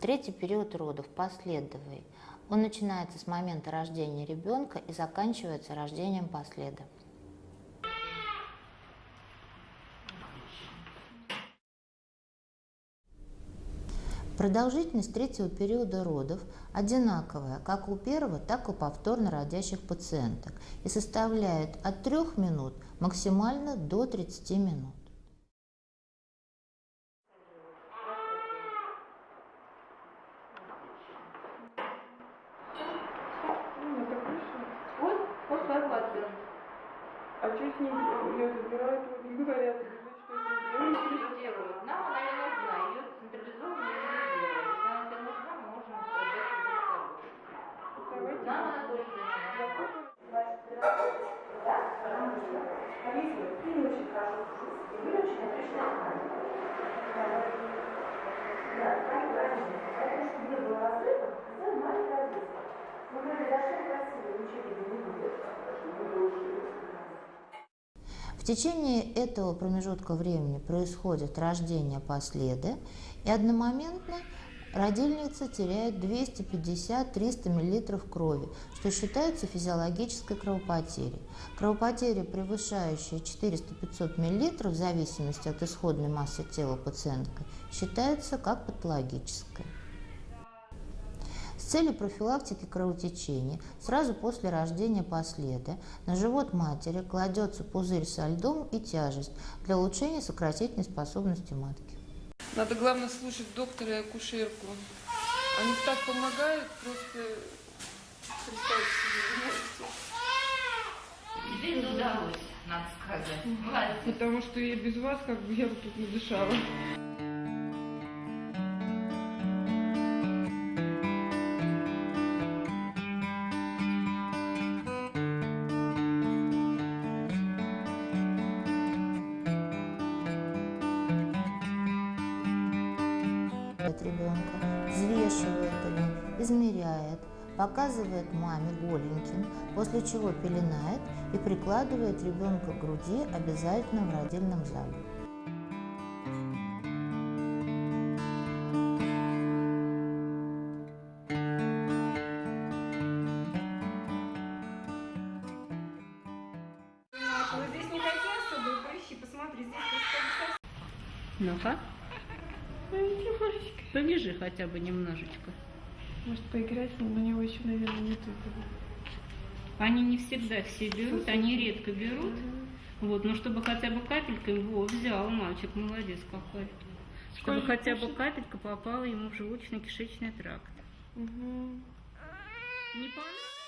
Третий период родов последовый. Он начинается с момента рождения ребенка и заканчивается рождением последа. Продолжительность третьего периода родов одинаковая как у первого, так и у повторно родящих пациенток и составляет от 3 минут максимально до 30 минут. А что с ней ее забирают, не говорят, что с ней делают. Нам она не нужна, ее централизованно не делают. Если она тебе нужна, мы можем отдать ее с собой. Давайте. Нам она тоже занимается. В течение этого промежутка времени происходит рождение последа, и одномоментно родильница теряет 250-300 мл крови, что считается физиологической кровопотерей. Кровопотеря, превышающая 400-500 мл в зависимости от исходной массы тела пациентки, считается как патологическая. Целью профилактики кровотечения сразу после рождения последа на живот матери кладется пузырь со льдом и тяжесть для улучшения сократительной способности матки. Надо, главное, слушать доктора и акушерку. Они так помогают, просто представьте себе, вы можете. Тебе удалось, надо сказать. Молодец. Потому что я без вас, как бы, я бы тут не дышала. От ребенка, взвешивает его, измеряет, показывает маме голеньким, после чего пеленает и прикладывает ребенка к груди обязательно в родильном зале. Ну-ка, побежи хотя бы немножечко. Может, поиграть, но на него еще, наверное, нет этого. Они не всегда все берут, они редко берут. Вот, но чтобы хотя бы капелька его взял, мальчик, молодец какой. Чтобы хотя бы капелька попала ему в желудочно-кишечный тракт. Угу. Не понравилось?